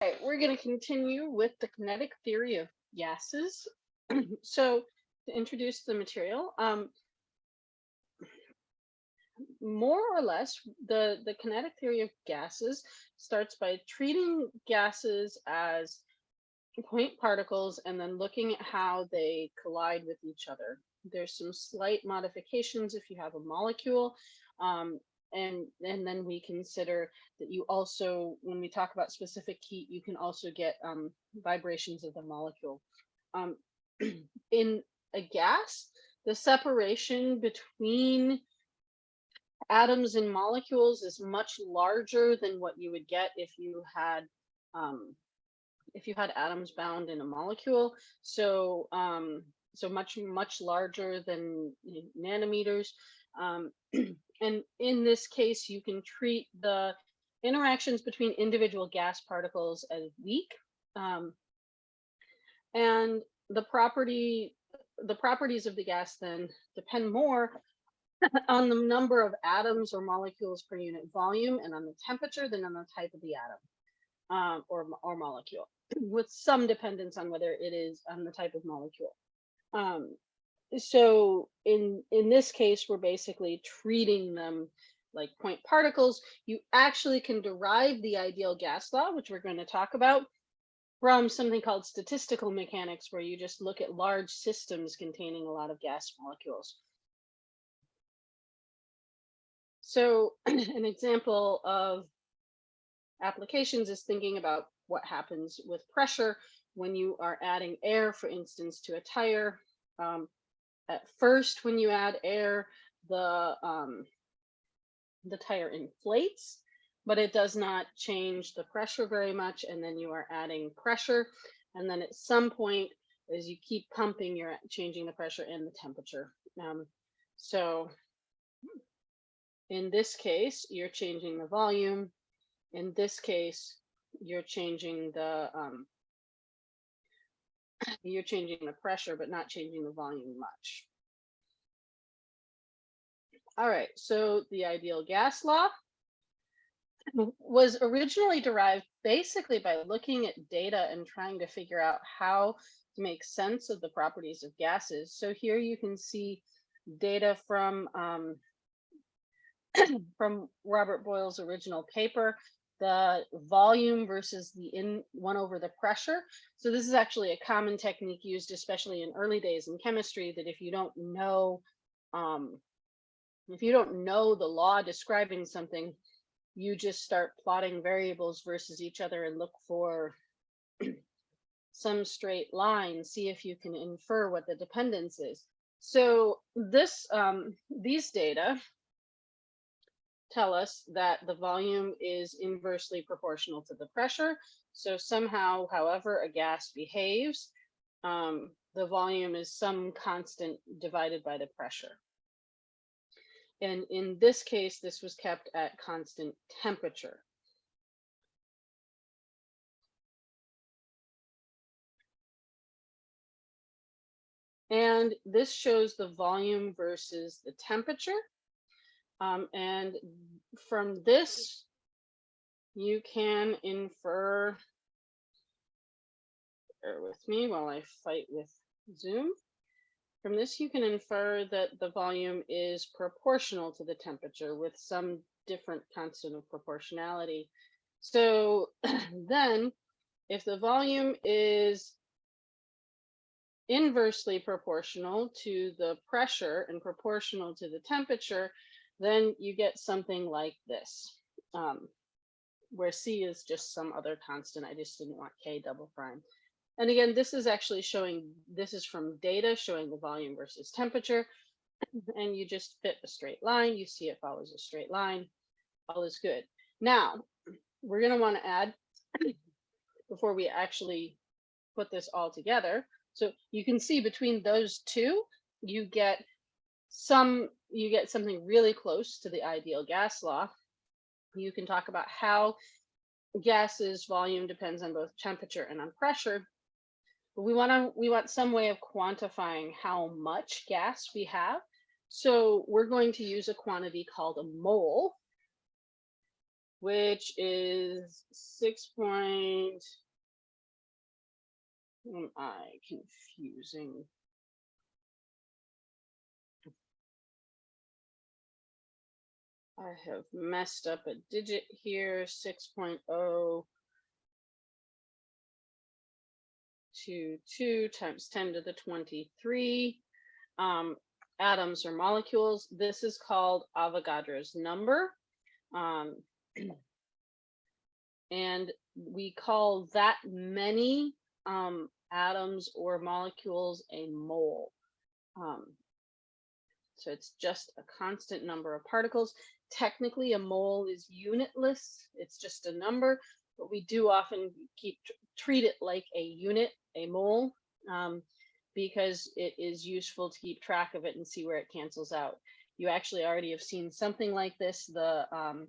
We're going to continue with the kinetic theory of gases. so to introduce the material, um, more or less, the, the kinetic theory of gases starts by treating gases as point particles and then looking at how they collide with each other. There's some slight modifications if you have a molecule. Um, and and then we consider that you also when we talk about specific heat you can also get um, vibrations of the molecule. Um, in a gas the separation between atoms and molecules is much larger than what you would get if you had um, if you had atoms bound in a molecule. So um, so much much larger than nanometers. Um, and in this case, you can treat the interactions between individual gas particles as weak. Um, and the property, the properties of the gas then depend more on the number of atoms or molecules per unit volume and on the temperature than on the type of the atom um, or, or molecule, with some dependence on whether it is on the type of molecule. Um, so in in this case we're basically treating them like point particles. You actually can derive the ideal gas law which we're going to talk about from something called statistical mechanics where you just look at large systems containing a lot of gas molecules. So an example of applications is thinking about what happens with pressure when you are adding air for instance to a tire. Um, at first when you add air the um, the tire inflates but it does not change the pressure very much and then you are adding pressure. And then at some point as you keep pumping you're changing the pressure and the temperature. Um, so in this case you're changing the volume. In this case you're changing the um, you're changing the pressure, but not changing the volume much. All right, so the ideal gas law was originally derived basically by looking at data and trying to figure out how to make sense of the properties of gases. So here you can see data from um, from Robert Boyle's original paper the volume versus the in one over the pressure. So this is actually a common technique used, especially in early days in chemistry, that if you don't know, um, if you don't know the law describing something, you just start plotting variables versus each other and look for some straight line, see if you can infer what the dependence is. So this, um, these data tell us that the volume is inversely proportional to the pressure. So somehow, however a gas behaves, um, the volume is some constant divided by the pressure. And in this case, this was kept at constant temperature. And this shows the volume versus the temperature. Um, and from this, you can infer, bear with me while I fight with Zoom. From this, you can infer that the volume is proportional to the temperature with some different constant of proportionality. So then if the volume is inversely proportional to the pressure and proportional to the temperature, then you get something like this, um, where C is just some other constant. I just didn't want K double prime. And again, this is actually showing, this is from data showing the volume versus temperature. And you just fit a straight line. You see it follows a straight line. All is good. Now, we're going to want to add, before we actually put this all together. So you can see between those two, you get some you get something really close to the ideal gas law. You can talk about how gases volume depends on both temperature and on pressure. But we want to we want some way of quantifying how much gas we have. So we're going to use a quantity called a mole. which is six point. Am I confusing? I have messed up a digit here, 6.0 to 2 times 10 to the 23 um, atoms or molecules. This is called Avogadro's number. Um, and we call that many um, atoms or molecules a mole. Um, so it's just a constant number of particles. Technically, a mole is unitless. It's just a number, but we do often keep treat it like a unit, a mole, um, because it is useful to keep track of it and see where it cancels out. You actually already have seen something like this. The um,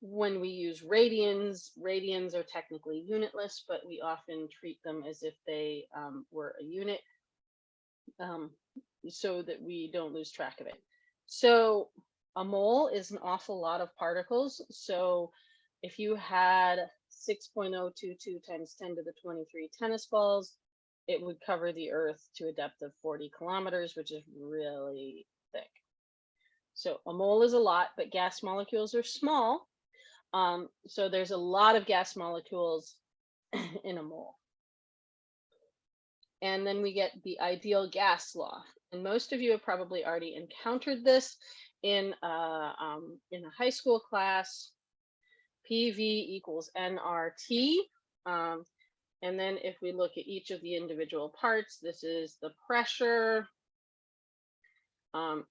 when we use radians, radians are technically unitless, but we often treat them as if they um, were a unit um, so that we don't lose track of it. So a mole is an awful lot of particles. So if you had 6.022 times 10 to the 23 tennis balls, it would cover the earth to a depth of 40 kilometers, which is really thick. So a mole is a lot, but gas molecules are small. Um, so there's a lot of gas molecules in a mole. And then we get the ideal gas law. And most of you have probably already encountered this in, uh, um, in a high school class. PV equals nRT. Um, and then if we look at each of the individual parts, this is the pressure. Um,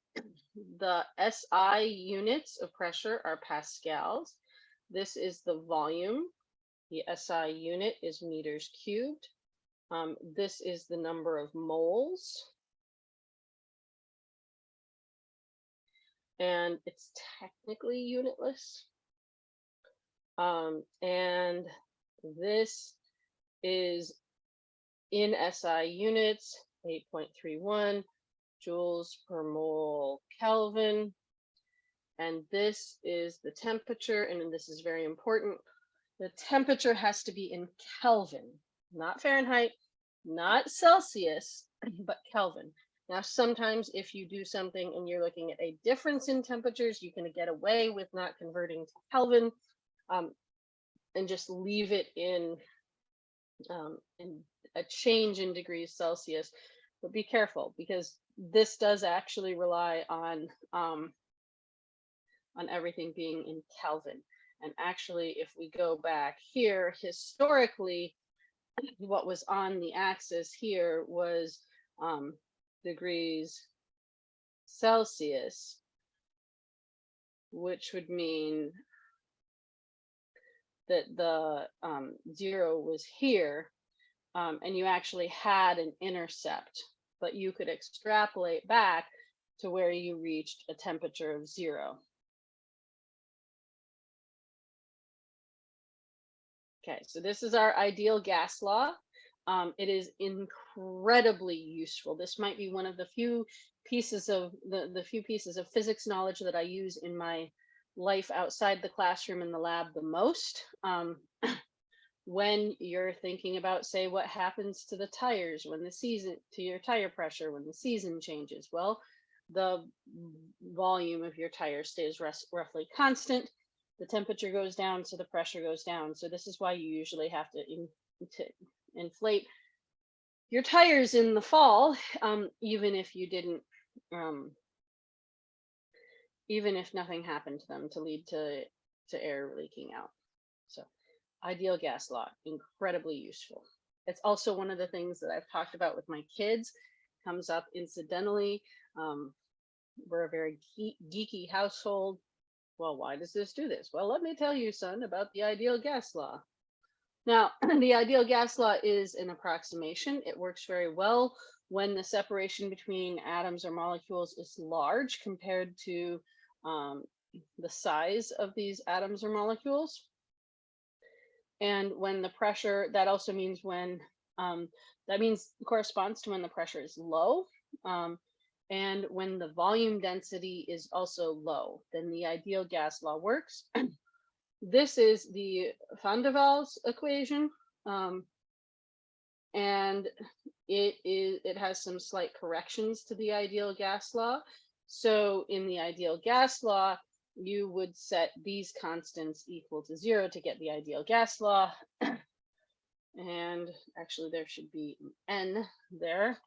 the SI units of pressure are pascals. This is the volume. The SI unit is meters cubed. Um, this is the number of moles. And it's technically unitless. Um, and this is in SI units, 8.31 joules per mole Kelvin. And this is the temperature, and this is very important. The temperature has to be in Kelvin, not Fahrenheit, not Celsius, but Kelvin. Now, sometimes if you do something and you're looking at a difference in temperatures, you can get away with not converting to Kelvin um, and just leave it in, um, in a change in degrees Celsius. But be careful because this does actually rely on um, on everything being in Kelvin. And actually, if we go back here, historically, what was on the axis here was um, degrees Celsius, which would mean that the um, zero was here, um, and you actually had an intercept, but you could extrapolate back to where you reached a temperature of zero. Okay, so this is our ideal gas law. Um, it is incredibly useful. This might be one of the few pieces of the, the few pieces of physics knowledge that I use in my life outside the classroom and the lab the most. Um, when you're thinking about, say, what happens to the tires when the season, to your tire pressure when the season changes. Well, the volume of your tire stays roughly constant the temperature goes down, so the pressure goes down. So this is why you usually have to, in, to inflate your tires in the fall, um, even if you didn't, um, even if nothing happened to them to lead to, to air leaking out. So ideal gas law, incredibly useful. It's also one of the things that I've talked about with my kids, comes up incidentally. Um, we're a very geeky household. Well, why does this do this? Well, let me tell you, son, about the ideal gas law. Now, the ideal gas law is an approximation. It works very well when the separation between atoms or molecules is large compared to um, the size of these atoms or molecules. And when the pressure, that also means when, um, that means corresponds to when the pressure is low. Um, and when the volume density is also low, then the ideal gas law works. this is the van der Waals equation. Um, and it is it has some slight corrections to the ideal gas law. So in the ideal gas law, you would set these constants equal to zero to get the ideal gas law. and actually there should be an n there,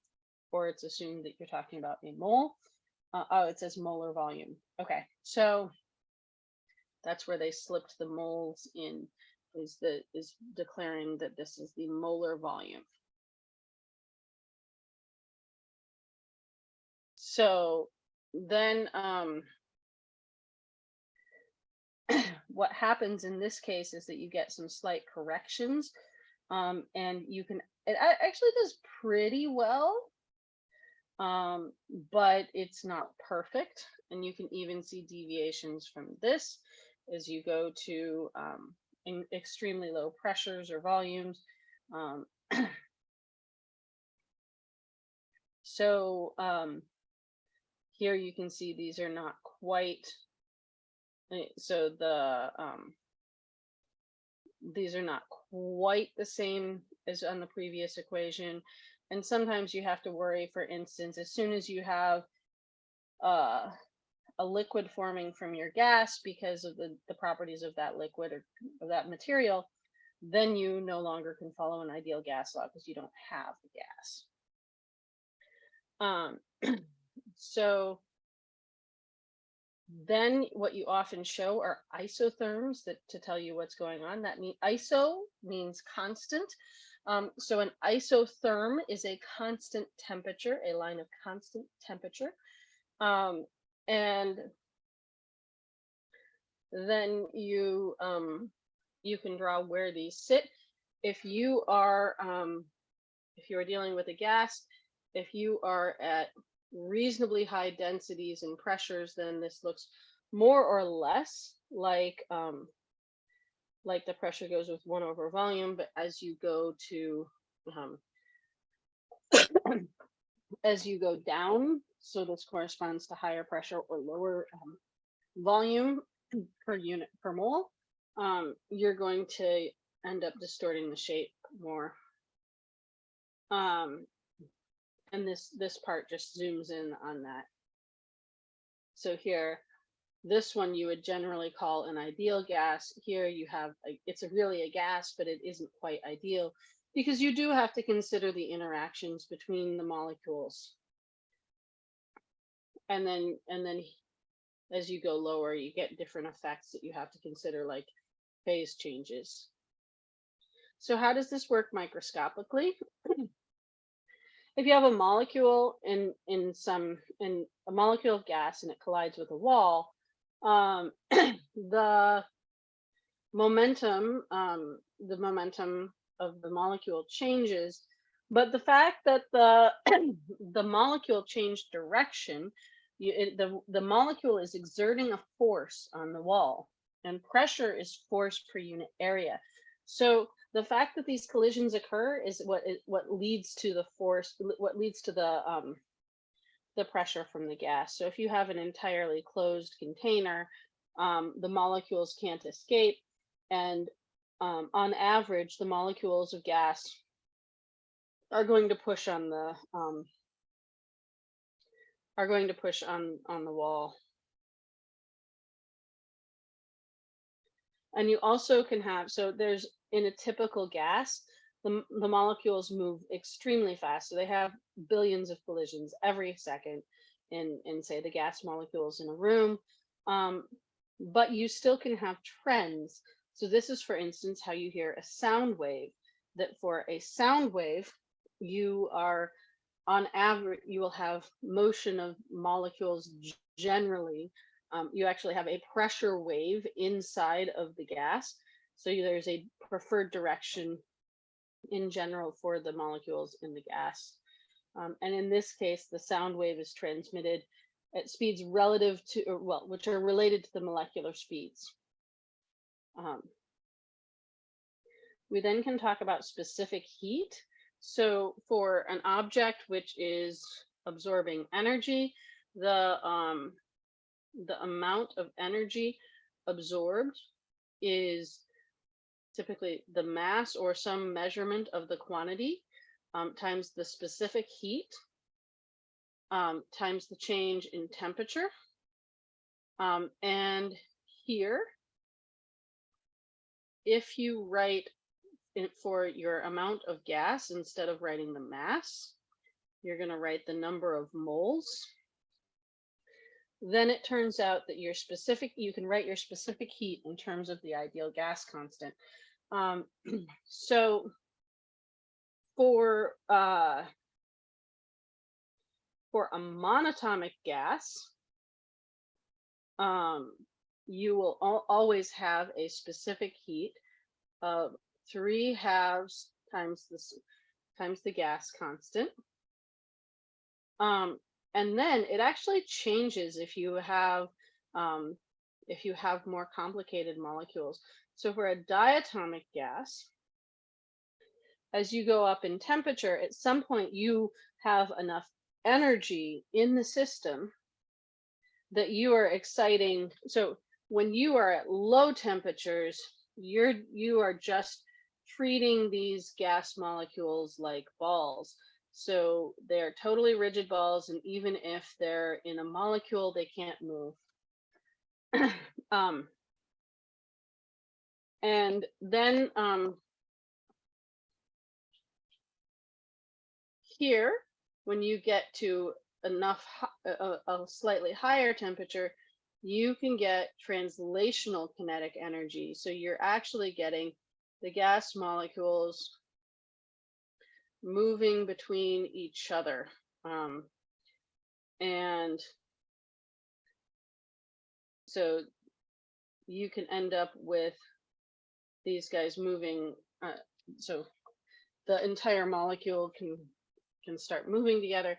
or it's assumed that you're talking about a mole. Uh, oh, it says molar volume. Okay, so that's where they slipped the moles in is the is declaring that this is the molar volume. So then um, what happens in this case is that you get some slight corrections um, and you can, it actually does pretty well, um, but it's not perfect. And you can even see deviations from this as you go to um, extremely low pressures or volumes. Um, so um, here you can see these are not quite Eh, so the um, these are not quite the same as on the previous equation. And sometimes you have to worry, for instance, as soon as you have uh, a liquid forming from your gas because of the, the properties of that liquid or of that material, then you no longer can follow an ideal gas law because you don't have the gas. Um, so then what you often show are isotherms that to tell you what's going on. That mean iso means constant. Um, so an isotherm is a constant temperature, a line of constant temperature. Um, and then you um, you can draw where these sit. If you are um, if you are dealing with a gas, if you are at reasonably high densities and pressures, then this looks more or less like um, like the pressure goes with one over volume. But as you go to um, as you go down, so this corresponds to higher pressure or lower um, volume per unit per mole, um, you're going to end up distorting the shape more. Um, and this this part just zooms in on that. So here, this one you would generally call an ideal gas. Here you have, a, it's a really a gas, but it isn't quite ideal because you do have to consider the interactions between the molecules. And then, and then as you go lower, you get different effects that you have to consider like phase changes. So how does this work microscopically? if you have a molecule in in some in a molecule of gas and it collides with a wall, um, the momentum um, the momentum of the molecule changes, but the fact that the the molecule changed direction, you, it, the the molecule is exerting a force on the wall, and pressure is force per unit area. So the fact that these collisions occur is what what leads to the force, what leads to the um, the pressure from the gas. So if you have an entirely closed container, um, the molecules can't escape, and um, on average, the molecules of gas are going to push on the um, are going to push on on the wall. And you also can have, so there's in a typical gas, the, the molecules move extremely fast. So they have billions of collisions every second in, in say the gas molecules in a room. Um, but you still can have trends. So this is, for instance, how you hear a sound wave, that for a sound wave, you are on average, you will have motion of molecules generally. Um, you actually have a pressure wave inside of the gas. So there's a preferred direction in general for the molecules in the gas. Um, and in this case, the sound wave is transmitted at speeds relative to, or, well, which are related to the molecular speeds. Um, we then can talk about specific heat. So for an object which is absorbing energy. The um, the amount of energy absorbed is typically the mass or some measurement of the quantity um, times the specific heat um, times the change in temperature. Um, and here, if you write it for your amount of gas instead of writing the mass, you're going to write the number of moles. Then it turns out that your specific, you can write your specific heat in terms of the ideal gas constant. Um, so for uh, for a monatomic gas, um, you will al always have a specific heat of three halves times this times the gas constant. Um, and then it actually changes if you have um, if you have more complicated molecules. So for a diatomic gas, as you go up in temperature, at some point you have enough energy in the system that you are exciting. So when you are at low temperatures, you're you are just treating these gas molecules like balls. So they're totally rigid balls, and even if they're in a molecule, they can't move. um, and then um, here, when you get to enough, a, a slightly higher temperature, you can get translational kinetic energy. So you're actually getting the gas molecules moving between each other. Um, and so you can end up with these guys moving. Uh, so the entire molecule can can start moving together.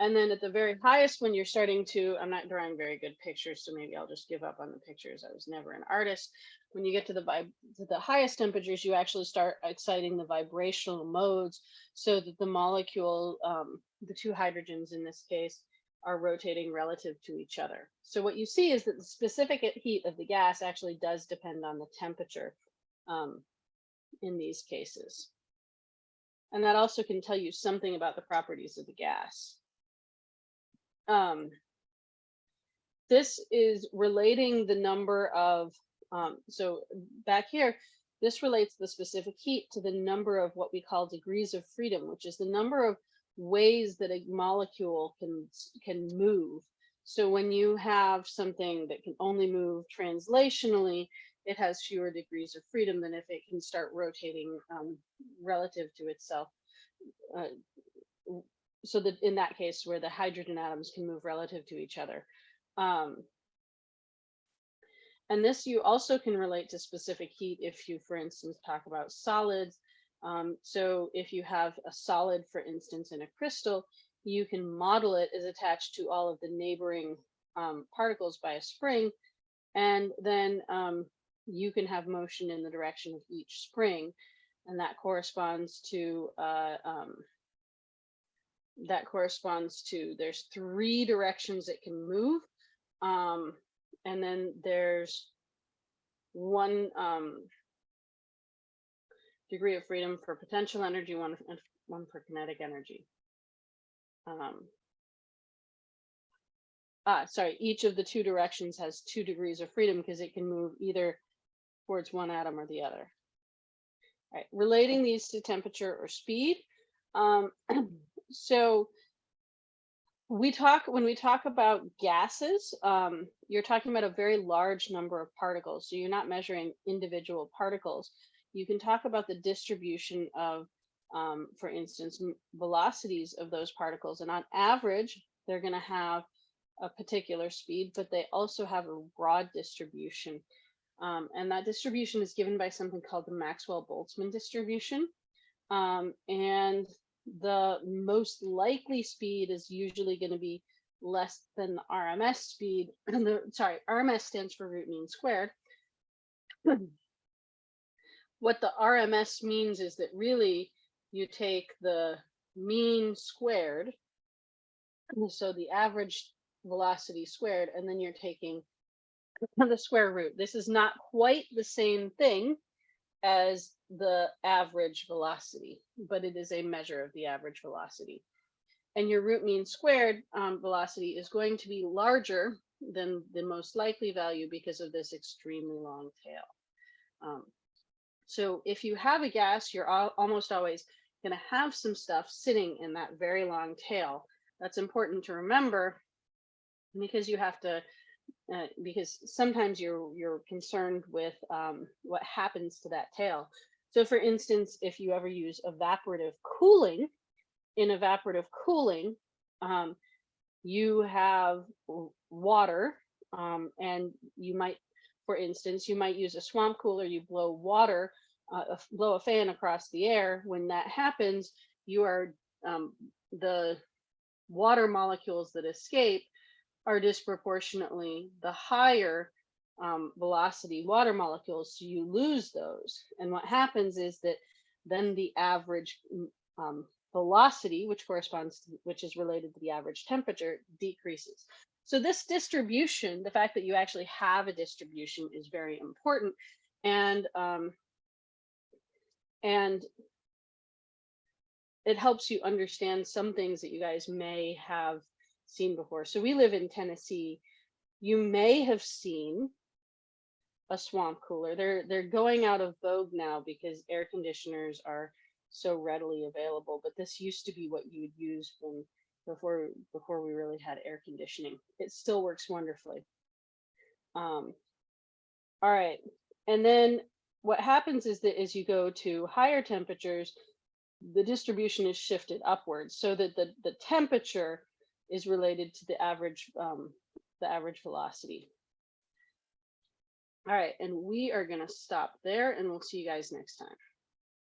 And then at the very highest, when you're starting to, I'm not drawing very good pictures, so maybe I'll just give up on the pictures. I was never an artist. When you get to the to the highest temperatures, you actually start exciting the vibrational modes so that the molecule, um, the two hydrogens in this case, are rotating relative to each other. So what you see is that the specific heat of the gas actually does depend on the temperature um, in these cases. And that also can tell you something about the properties of the gas. Um, this is relating the number of, um, so back here, this relates the specific heat to the number of what we call degrees of freedom, which is the number of ways that a molecule can, can move. So when you have something that can only move translationally, it has fewer degrees of freedom than if it can start rotating um, relative to itself. Uh, so that in that case where the hydrogen atoms can move relative to each other. Um, and this you also can relate to specific heat if you, for instance, talk about solids. Um, so if you have a solid, for instance, in a crystal, you can model it as attached to all of the neighboring um, particles by a spring. And then um, you can have motion in the direction of each spring. And that corresponds to, uh, um, that corresponds to, there's three directions it can move. Um, and then there's one um, degree of freedom for potential energy, one, one for kinetic energy. Um, ah, sorry, each of the two directions has two degrees of freedom because it can move either towards one atom or the other. All right, relating these to temperature or speed. Um, so we talk when we talk about gases, um, you're talking about a very large number of particles. So you're not measuring individual particles. You can talk about the distribution of, um, for instance, velocities of those particles. And on average, they're going to have a particular speed, but they also have a broad distribution. Um, and that distribution is given by something called the Maxwell-Boltzmann distribution. Um, and the most likely speed is usually going to be less than the RMS speed. And the, sorry, RMS stands for root mean squared. what the RMS means is that really you take the mean squared So the average velocity squared, and then you're taking the square root. This is not quite the same thing as the average velocity, but it is a measure of the average velocity. And your root mean squared um, velocity is going to be larger than the most likely value because of this extremely long tail. Um, so if you have a gas, you're al almost always going to have some stuff sitting in that very long tail. That's important to remember because you have to uh, because sometimes you're you're concerned with um, what happens to that tail. So for instance, if you ever use evaporative cooling, in evaporative cooling, um, you have water um, and you might, for instance, you might use a swamp cooler, you blow water, uh, blow a fan across the air. When that happens, you are um, the water molecules that escape are disproportionately the higher um, velocity water molecules, so you lose those. And what happens is that then the average um, velocity, which corresponds to, which is related to the average temperature, decreases. So this distribution, the fact that you actually have a distribution is very important. And, um, and it helps you understand some things that you guys may have seen before. So we live in Tennessee. You may have seen a swamp cooler. They're they're going out of vogue now because air conditioners are so readily available. But this used to be what you would use when before before we really had air conditioning. It still works wonderfully. Um, all right, and then what happens is that as you go to higher temperatures, the distribution is shifted upwards so that the, the temperature is related to the average um, the average velocity. All right, and we are going to stop there and we'll see you guys next time.